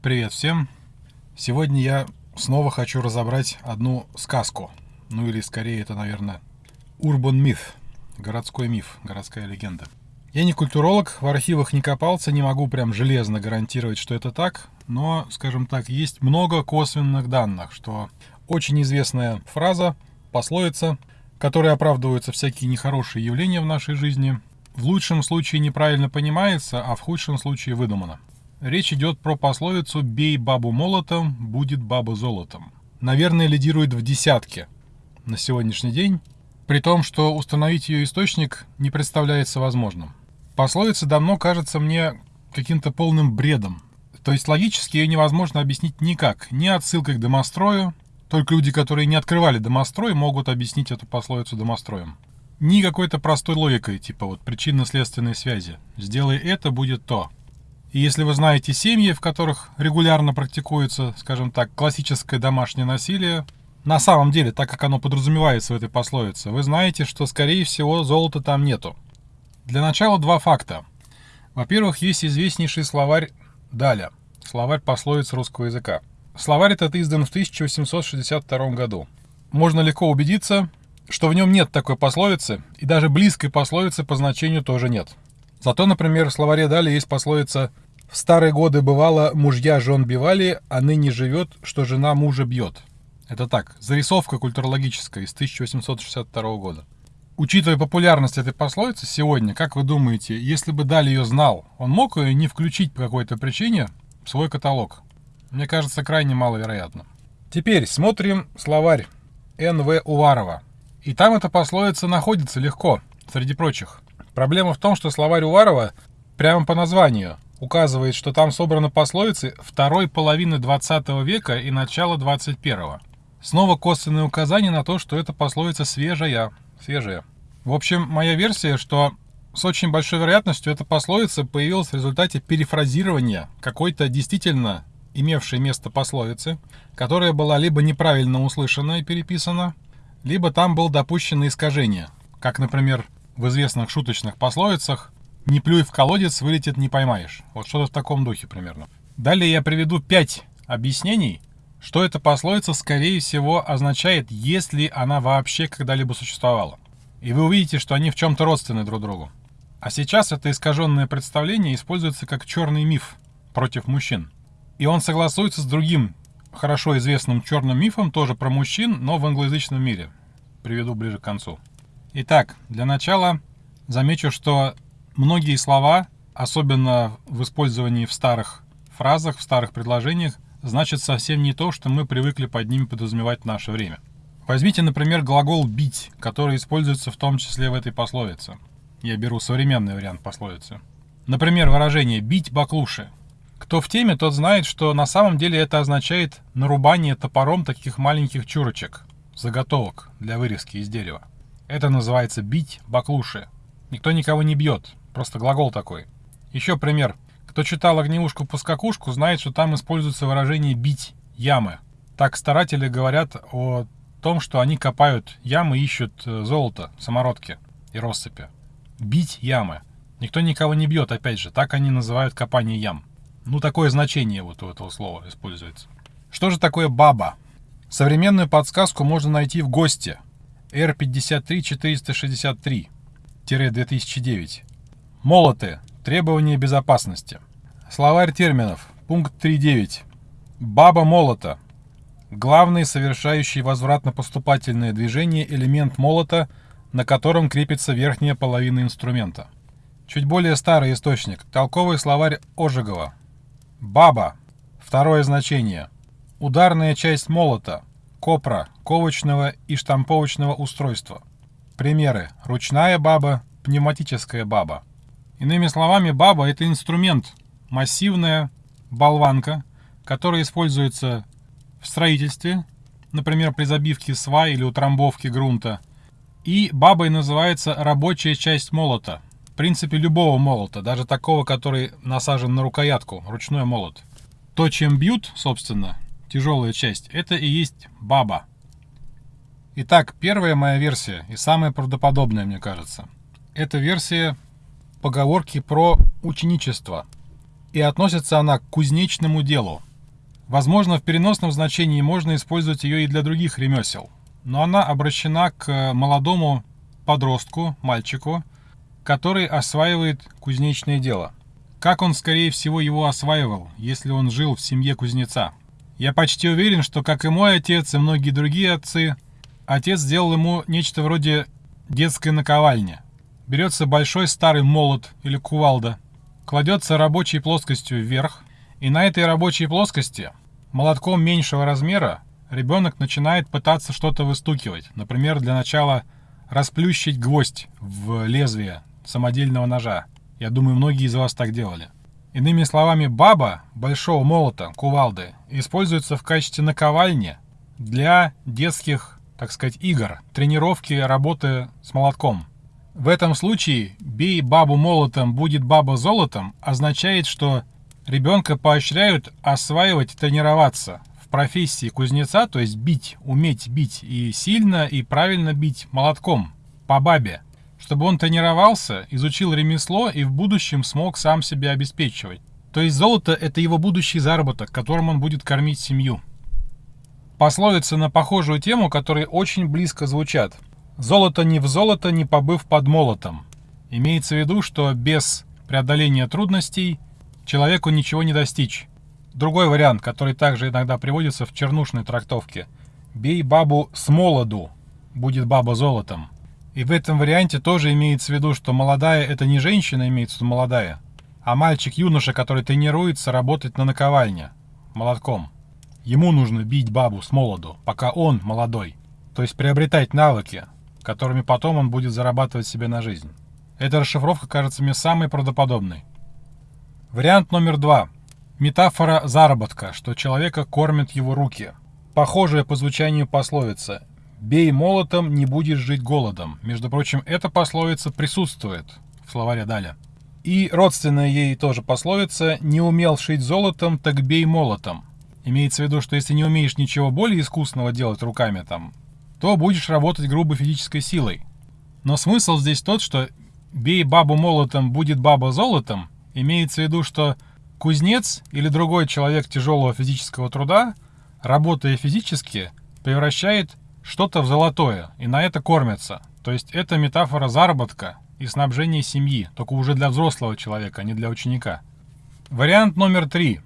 Привет всем! Сегодня я снова хочу разобрать одну сказку. Ну или скорее это, наверное, урбан миф, городской миф, городская легенда. Я не культуролог, в архивах не копался, не могу прям железно гарантировать, что это так, но, скажем так, есть много косвенных данных, что очень известная фраза, пословица, которой оправдываются всякие нехорошие явления в нашей жизни, в лучшем случае неправильно понимается, а в худшем случае выдумана. Речь идет про пословицу «бей бабу молотом, будет баба золотом». Наверное, лидирует в десятке на сегодняшний день, при том, что установить ее источник не представляется возможным. Пословица давно кажется мне каким-то полным бредом. То есть логически ее невозможно объяснить никак. Ни отсылкой к домострою, только люди, которые не открывали домострой, могут объяснить эту пословицу домостроем. Ни какой-то простой логикой, типа вот причинно-следственной связи. Сделай это, будет то. И если вы знаете семьи, в которых регулярно практикуется, скажем так, классическое домашнее насилие, на самом деле, так как оно подразумевается в этой пословице, вы знаете, что, скорее всего, золота там нету. Для начала два факта. Во-первых, есть известнейший словарь Даля, словарь пословиц русского языка. Словарь этот издан в 1862 году. Можно легко убедиться, что в нем нет такой пословицы, и даже близкой пословицы по значению тоже нет. Зато, например, в словаре Дали есть пословица «В старые годы бывало, мужья жен бивали, а ныне живет, что жена мужа бьет». Это так, зарисовка культурологическая из 1862 года. Учитывая популярность этой пословицы сегодня, как вы думаете, если бы Дали ее знал, он мог ее не включить по какой-то причине в свой каталог? Мне кажется, крайне маловероятно. Теперь смотрим словарь Н.В. Уварова. И там эта пословица находится легко, среди прочих. Проблема в том, что словарь Уварова прямо по названию указывает, что там собраны пословицы второй половины 20 века и начала 21 Снова косвенное указание на то, что эта пословица свежая, свежая. В общем, моя версия, что с очень большой вероятностью эта пословица появилась в результате перефразирования какой-то действительно имевшей место пословицы, которая была либо неправильно услышана и переписана, либо там было допущено искажение, как, например, в известных шуточных пословицах «Не плюй в колодец, вылетит не поймаешь». Вот что-то в таком духе примерно. Далее я приведу пять объяснений, что эта пословица, скорее всего, означает, если она вообще когда-либо существовала. И вы увидите, что они в чем-то родственны друг другу. А сейчас это искаженное представление используется как черный миф против мужчин. И он согласуется с другим хорошо известным черным мифом, тоже про мужчин, но в англоязычном мире. Приведу ближе к концу. Итак, для начала замечу, что многие слова, особенно в использовании в старых фразах, в старых предложениях, значат совсем не то, что мы привыкли под ними подразумевать в наше время. Возьмите, например, глагол «бить», который используется в том числе в этой пословице. Я беру современный вариант пословицы. Например, выражение «бить баклуши». Кто в теме, тот знает, что на самом деле это означает нарубание топором таких маленьких чурочек, заготовок для вырезки из дерева. Это называется бить баклуши. Никто никого не бьет, просто глагол такой. Еще пример. Кто читал «Огневушку-пускакушку», знает, что там используется выражение «бить ямы». Так старатели говорят о том, что они копают ямы, ищут э, золото, самородки и россыпи. Бить ямы. Никто никого не бьет, опять же, так они называют копание ям. Ну, такое значение вот у этого слова используется. Что же такое баба? Современную подсказку можно найти в ГОСТе R53463-2009. Молоты. Требования безопасности. Словарь терминов. Пункт 3.9. Баба молота. Главный совершающий возвратно-поступательное движение элемент молота, на котором крепится верхняя половина инструмента. Чуть более старый источник. Толковый словарь Ожегова. Баба. Второе значение. Ударная часть молота. Копра, ковочного и штамповочного устройства. Примеры. Ручная баба, пневматическая баба. Иными словами, баба – это инструмент, массивная болванка, которая используется в строительстве, например, при забивке свай или утрамбовке грунта. И бабой называется рабочая часть молота – принципе любого молота, даже такого, который насажен на рукоятку, ручной молот. То, чем бьют, собственно, тяжелая часть, это и есть баба. Итак, первая моя версия и самая правдоподобная, мне кажется. Это версия поговорки про ученичество. И относится она к кузнечному делу. Возможно, в переносном значении можно использовать ее и для других ремесел, но она обращена к молодому подростку, мальчику, который осваивает кузнечное дело. Как он, скорее всего, его осваивал, если он жил в семье кузнеца? Я почти уверен, что, как и мой отец и многие другие отцы, отец сделал ему нечто вроде детской наковальни. Берется большой старый молот или кувалда, кладется рабочей плоскостью вверх, и на этой рабочей плоскости, молотком меньшего размера, ребенок начинает пытаться что-то выстукивать. Например, для начала расплющить гвоздь в лезвие самодельного ножа. Я думаю, многие из вас так делали. Иными словами, баба большого молота, кувалды, используется в качестве наковальни для детских, так сказать, игр, тренировки работы с молотком. В этом случае «бей бабу молотом, будет баба золотом» означает, что ребенка поощряют осваивать, тренироваться в профессии кузнеца, то есть бить, уметь бить и сильно, и правильно бить молотком по бабе, чтобы он тренировался, изучил ремесло и в будущем смог сам себя обеспечивать. То есть золото – это его будущий заработок, которым он будет кормить семью. Пословицы на похожую тему, которые очень близко звучат. «Золото не в золото, не побыв под молотом». Имеется в виду, что без преодоления трудностей человеку ничего не достичь. Другой вариант, который также иногда приводится в чернушной трактовке. «Бей бабу с молоду, будет баба золотом». И в этом варианте тоже имеется в виду, что молодая – это не женщина, имеется в виду молодая, а мальчик-юноша, который тренируется работать на наковальне, молотком. Ему нужно бить бабу с молоду, пока он молодой. То есть приобретать навыки, которыми потом он будет зарабатывать себе на жизнь. Эта расшифровка кажется мне самой правдоподобной. Вариант номер два. Метафора заработка, что человека кормят его руки. Похожая по звучанию пословица «бей молотом, не будешь жить голодом». Между прочим, эта пословица присутствует в словаре Даля. И родственная ей тоже пословица «не умел шить золотом, так бей молотом». Имеется в виду, что если не умеешь ничего более искусного делать руками там, то будешь работать грубо физической силой. Но смысл здесь тот, что «бей бабу молотом, будет баба золотом» Имеется в виду, что кузнец или другой человек тяжелого физического труда, работая физически, превращает что-то в золотое и на это кормится. То есть это метафора заработка и снабжения семьи, только уже для взрослого человека, а не для ученика. Вариант номер три,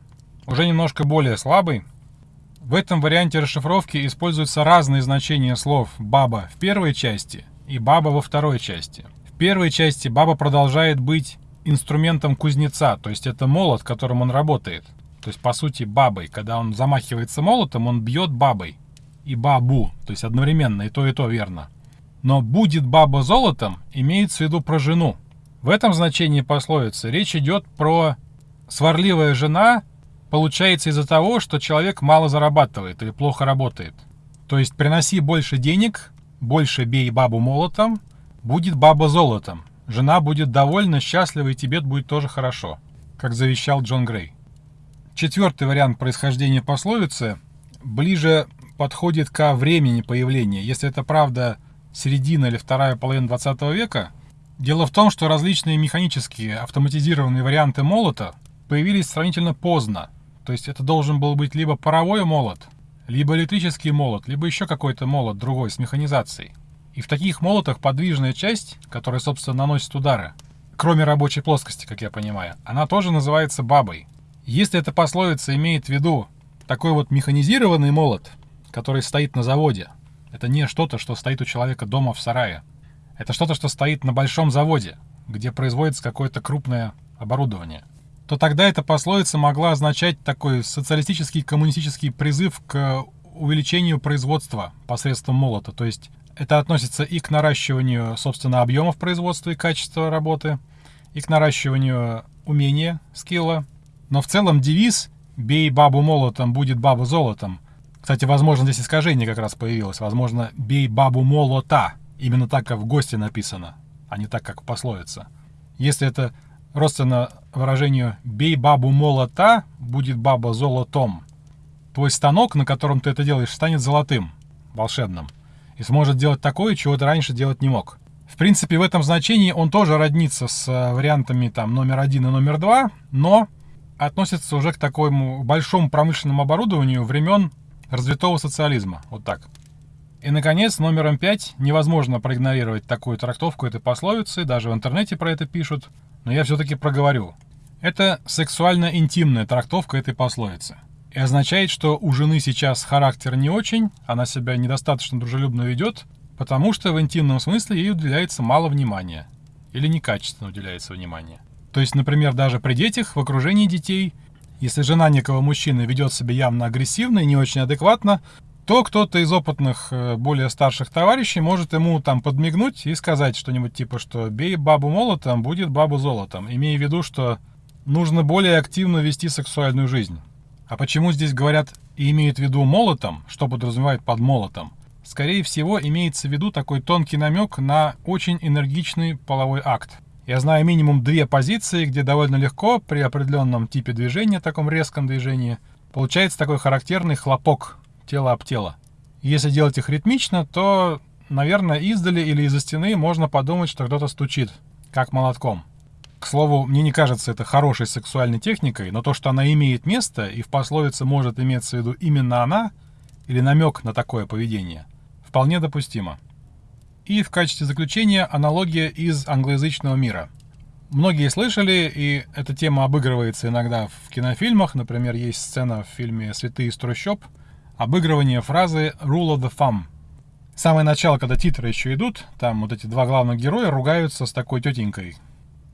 уже немножко более слабый. В этом варианте расшифровки используются разные значения слов «баба» в первой части и «баба» во второй части. В первой части баба продолжает быть инструментом кузнеца, то есть это молот, которым он работает. То есть, по сути, бабой. Когда он замахивается молотом, он бьет бабой. И бабу, то есть одновременно, и то, и то верно. Но «будет баба золотом» имеется в виду про жену. В этом значении пословицы речь идет про сварливая жена получается из-за того, что человек мало зарабатывает или плохо работает. То есть приноси больше денег, больше бей бабу молотом, будет баба золотом. Жена будет довольна, счастлива, и тебе будет тоже хорошо, как завещал Джон Грей. Четвертый вариант происхождения пословицы ближе подходит ко времени появления. Если это правда середина или вторая половина 20 века, дело в том, что различные механические автоматизированные варианты молота появились сравнительно поздно. То есть это должен был быть либо паровой молот, либо электрический молот, либо еще какой-то молот другой с механизацией. И в таких молотах подвижная часть, которая, собственно, наносит удары, кроме рабочей плоскости, как я понимаю, она тоже называется бабой. Если эта пословица имеет в виду такой вот механизированный молот, который стоит на заводе, это не что-то, что стоит у человека дома в сарае. Это что-то, что стоит на большом заводе, где производится какое-то крупное оборудование. То тогда эта пословица могла означать такой социалистический коммунистический призыв к увеличению производства посредством молота. То есть это относится и к наращиванию, собственно, объемов производства и качества работы, и к наращиванию умения, скилла. Но в целом девиз «бей бабу молотом, будет баба золотом». Кстати, возможно, здесь искажение как раз появилось. Возможно, «бей бабу молота». Именно так, как в гости написано, а не так, как пословица. Если это родственно выражению «бей бабу молота, будет баба золотом», твой станок, на котором ты это делаешь, станет золотым, волшебным и сможет делать такое, чего ты раньше делать не мог. В принципе, в этом значении он тоже роднится с э, вариантами там номер один и номер два, но относится уже к такому большому промышленному оборудованию времен развитого социализма. Вот так. И, наконец, номером пять невозможно проигнорировать такую трактовку этой пословицы, даже в интернете про это пишут, но я все-таки проговорю. Это сексуально-интимная трактовка этой пословицы. И означает, что у жены сейчас характер не очень, она себя недостаточно дружелюбно ведет, потому что в интимном смысле ей уделяется мало внимания. Или некачественно уделяется внимание. То есть, например, даже при детях, в окружении детей, если жена некого мужчины ведет себя явно агрессивно и не очень адекватно, то кто-то из опытных, э, более старших товарищей может ему там подмигнуть и сказать что-нибудь типа, что «бей бабу молотом, будет бабу золотом», имея в виду, что нужно более активно вести сексуальную жизнь. А почему здесь говорят и имеют в виду молотом, что подразумевает под молотом? Скорее всего, имеется в виду такой тонкий намек на очень энергичный половой акт. Я знаю минимум две позиции, где довольно легко при определенном типе движения, таком резком движении, получается такой характерный хлопок тело об тело. Если делать их ритмично, то, наверное, издали или из-за стены можно подумать, что кто-то стучит, как молотком. К слову, мне не кажется это хорошей сексуальной техникой, но то, что она имеет место и в пословице может иметься в виду именно она, или намек на такое поведение, вполне допустимо. И в качестве заключения аналогия из англоязычного мира. Многие слышали, и эта тема обыгрывается иногда в кинофильмах. Например, есть сцена в фильме «Святые из трущоб», обыгрывание фразы «rule of the thumb». Самое начало, когда титры еще идут, там вот эти два главных героя ругаются с такой тетенькой,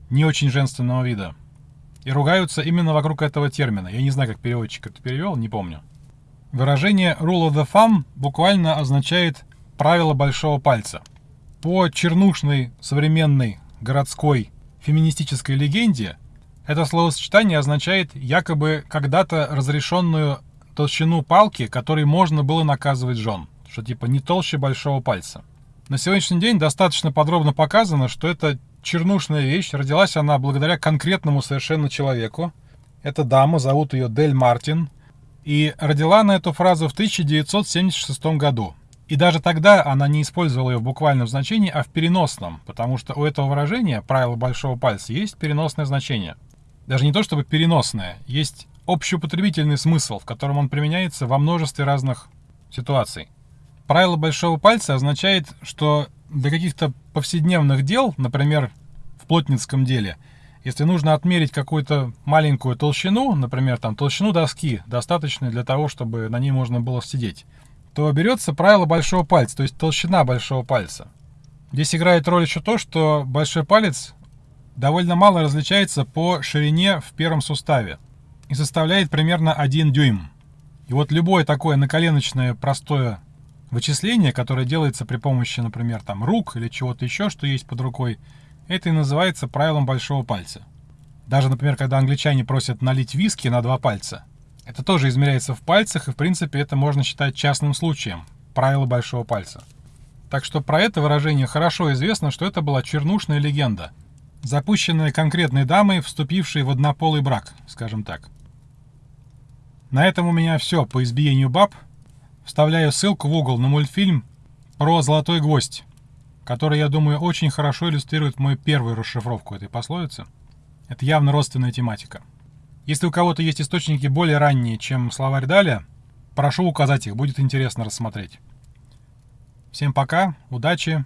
не очень женственного вида. И ругаются именно вокруг этого термина. Я не знаю, как переводчик это перевел, не помню. Выражение «rule of the thumb» буквально означает «правило большого пальца». По чернушной современной городской феминистической легенде это словосочетание означает якобы когда-то разрешенную толщину палки, которой можно было наказывать жен. Что типа не толще большого пальца. На сегодняшний день достаточно подробно показано, что эта чернушная вещь, родилась она благодаря конкретному совершенно человеку. Эта дама, зовут ее Дель Мартин. И родила она эту фразу в 1976 году. И даже тогда она не использовала ее в буквальном значении, а в переносном, потому что у этого выражения, правило большого пальца, есть переносное значение. Даже не то чтобы переносное, есть общеупотребительный смысл, в котором он применяется во множестве разных ситуаций. Правило большого пальца означает, что для каких-то повседневных дел, например, в плотницком деле, если нужно отмерить какую-то маленькую толщину, например, там толщину доски, достаточной для того, чтобы на ней можно было сидеть, то берется правило большого пальца, то есть толщина большого пальца. Здесь играет роль еще то, что большой палец довольно мало различается по ширине в первом суставе и составляет примерно 1 дюйм. И вот любое такое наколеночное простое вычисление, которое делается при помощи, например, там рук или чего-то еще, что есть под рукой, это и называется правилом большого пальца. Даже, например, когда англичане просят налить виски на два пальца, это тоже измеряется в пальцах, и в принципе это можно считать частным случаем, правило большого пальца. Так что про это выражение хорошо известно, что это была чернушная легенда, запущенная конкретной дамой, вступившей в однополый брак, скажем так. На этом у меня все по избиению баб. Вставляю ссылку в угол на мультфильм про «Золотой гвоздь», который, я думаю, очень хорошо иллюстрирует мою первую расшифровку этой пословицы. Это явно родственная тематика. Если у кого-то есть источники более ранние, чем словарь Даля, прошу указать их, будет интересно рассмотреть. Всем пока, удачи.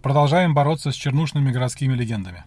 Продолжаем бороться с чернушными городскими легендами.